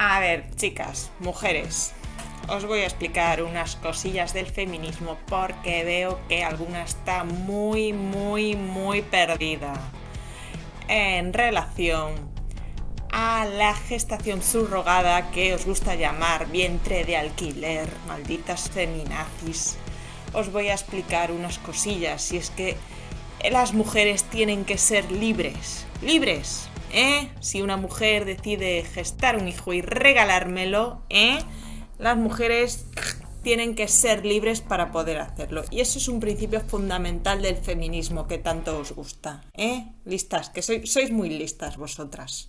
A ver, chicas, mujeres, os voy a explicar unas cosillas del feminismo porque veo que alguna está muy, muy, muy perdida en relación a la gestación subrogada que os gusta llamar vientre de alquiler, malditas feminazis. Os voy a explicar unas cosillas y es que las mujeres tienen que ser libres, libres, ¿eh? Si una mujer decide gestar un hijo y regalármelo, ¿eh? Las mujeres tienen que ser libres para poder hacerlo. Y eso es un principio fundamental del feminismo que tanto os gusta, ¿eh? Listas, que sois muy listas vosotras.